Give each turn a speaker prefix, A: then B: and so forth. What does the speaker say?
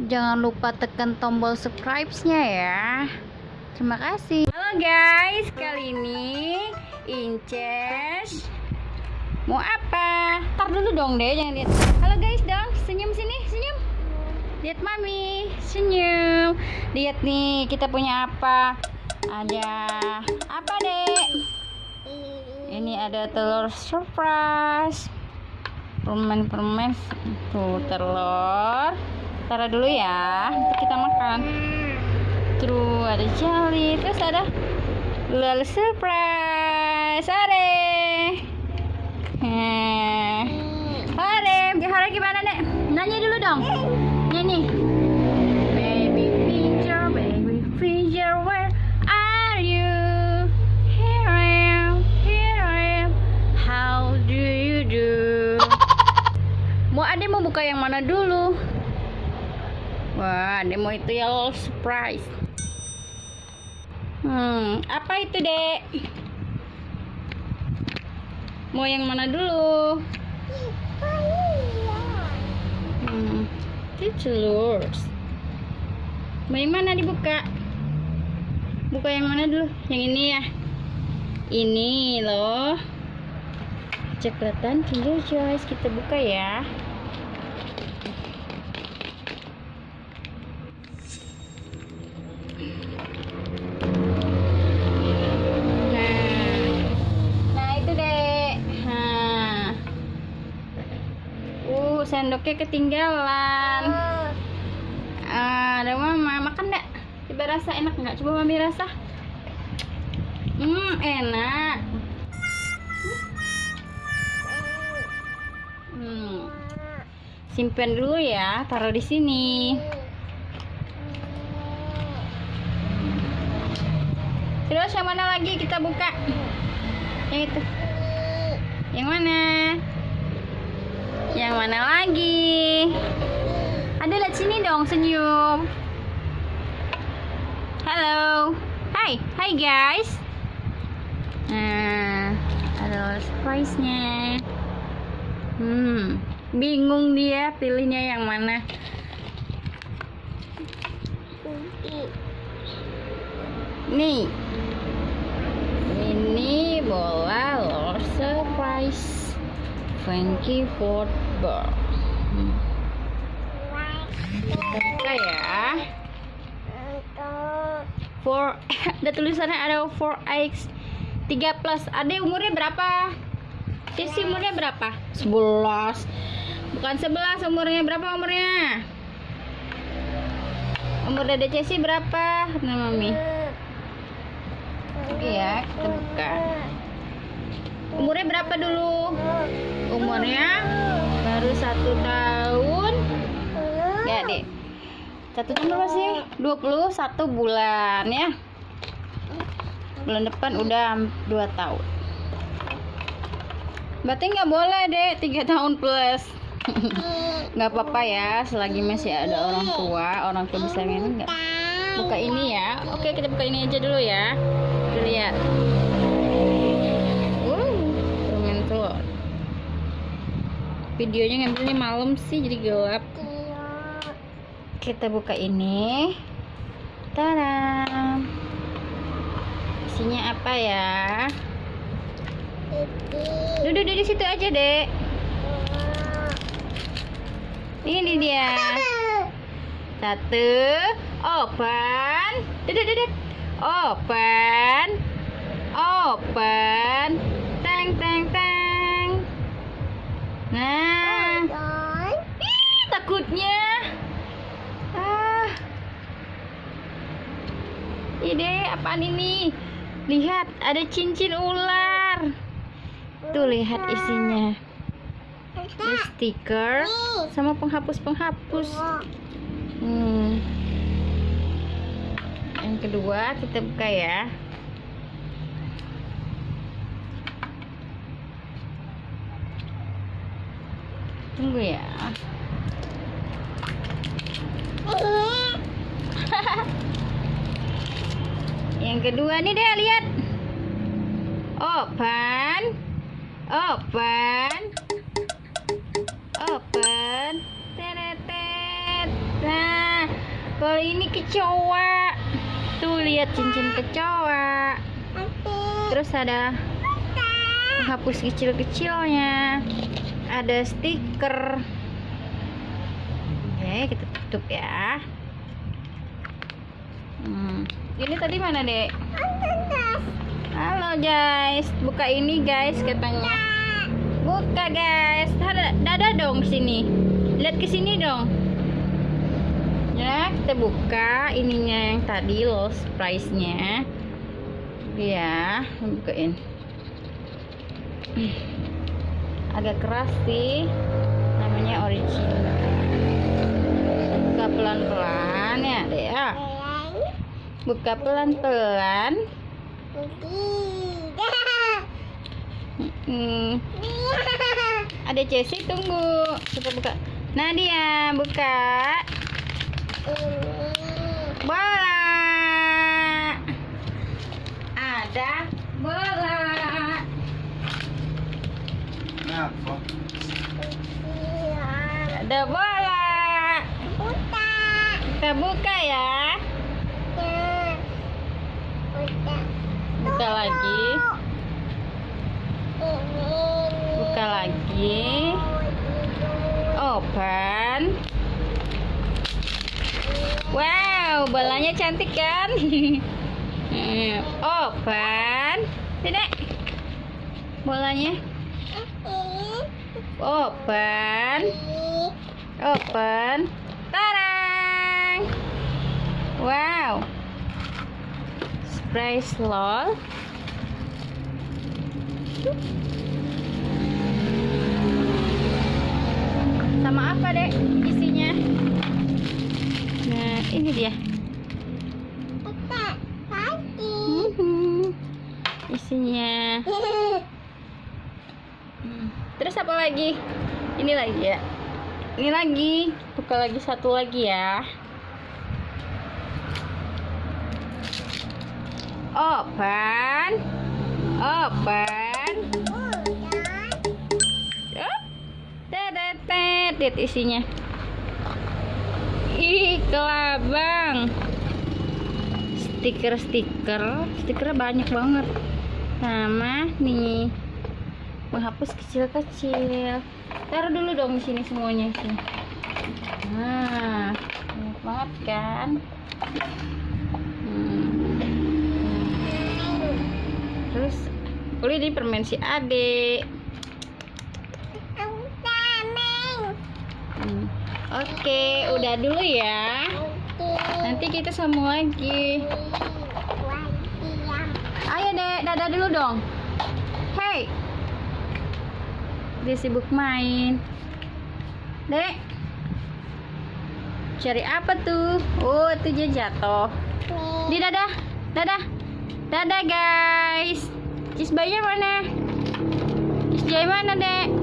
A: Jangan lupa tekan tombol subscribe-nya ya. Terima kasih. Halo guys, kali ini Inces mau apa? Tar dulu dong deh, jangan lihat. Halo guys dong, senyum sini, senyum. Lihat mami, senyum. Lihat nih, kita punya apa? Ada apa dek? Ini ada telur surprise. Permen-permen tuh telur. Taruh dulu ya, untuk kita makan. Terus ada jelly, terus ada lalu surprise. Are. Eh. Hare gimana, Nek? Nyanyi dulu dong. Nyanyi. Baby mau buka yang mana dulu? Wah, Ade mau itu ya surprise. Hmm, apa itu, Dek? Mau yang mana dulu? Hmm, itu telur. Mau yang mana dibuka? Buka yang mana dulu? Yang ini ya? Ini loh. Coklatan Kinder Joyce kita buka ya. Sendoknya ketinggalan. Ah, ada mama makan nggak? Coba rasa enak nggak? Coba mami rasa. Hmm, enak. Hmm. Simpen dulu ya, taruh di sini. Terus yang mana lagi kita buka? Yang itu. Yang mana? Yang mana lagi? Ada lihat sini dong senyum. Halo. Hai, hai guys. Nah, ada surprise-nya. Hmm, bingung dia pilihnya yang mana. Nih, ini bola Lord Surprise Frankie Football. Hmm. Kita buka ya. For ada tulisannya ada 4x 3 plus. Ade umurnya berapa? Sisi umurnya berapa? 11 Bukan 11 umurnya berapa umurnya? Umur Dede Cesi berapa? Nah Mami Iya kita buka Umurnya berapa dulu? Umurnya baru satu tahun. Enggak deh Satu tahun berapa sih? 21 bulan ya. Bulan depan udah 2 tahun. Berarti nggak boleh deh tiga tahun plus. nggak apa-apa ya selagi masih ada orang tua orang tua bisa ini nggak? Buka ini ya. Oke kita buka ini aja dulu ya. Lihat videonya ngambilnya malam sih jadi gelap kita buka ini Tadam isinya apa ya Duduk di situ aja, Dek. Ini dia. Satu, open. Duduk, duduk. Open. Open. Teng, teng, teng. Ih, takutnya. Ah. Ide, apaan ini? Lihat, ada cincin ular. Tuh lihat isinya. Ada stiker sama penghapus-penghapus. Hmm. Yang kedua kita buka ya. Tunggu ya. Yang kedua nih deh lihat. Open. Open. Open. Teretet. Nah. Kalau ini kecoa. Tuh lihat cincin kecoa. Terus ada penghapus kecil-kecilnya. Ada stiker. Oke, kita tutup ya. Hmm. Ini tadi mana, Dek? Halo, guys. Buka ini, guys, katanya. Buka, guys. Dada, dong sini. Lihat ke sini dong. Ya, kita buka ininya yang tadi loh, price-nya. Ya, bukain. Agak keras sih. Pelan-pelan ya, Dek. ya. Buka pelan-pelan. Hmm. Ada Chelsea tunggu. Kita buka. Nadia, buka. Bola. Ada bola.
B: Kenapa?
A: Ada bola. Buka ya. Buka lagi. Buka lagi. Open. Wow, bolanya cantik kan? Open. Tidak. Bolanya. Open. Open. Wow. Surprise lol. Sama apa, Dek? Isinya? Nah, ini dia. Mhm. Isinya. Hmm. Terus apa lagi? Ini lagi ya. Ini lagi. Buka lagi satu lagi ya. Open. Open. Tetet isinya. Ih, kelabang. Stiker-stiker, stikernya banyak banget. Sama nih menghapus kecil-kecil. Taruh dulu dong di sini semuanya sih. Nah, banyak banget kan? Terus, boleh di permen si Ade. Hmm. Oke, udah dulu ya. Nanti kita sambung lagi. Ayo dek, dadah dulu dong. Hey, dia sibuk main. Dek, cari apa tuh? Oh, itu dia jatuh. Di dadah, dadah, dadah guys. Cis bayinya mana? Cis jaya mana dek?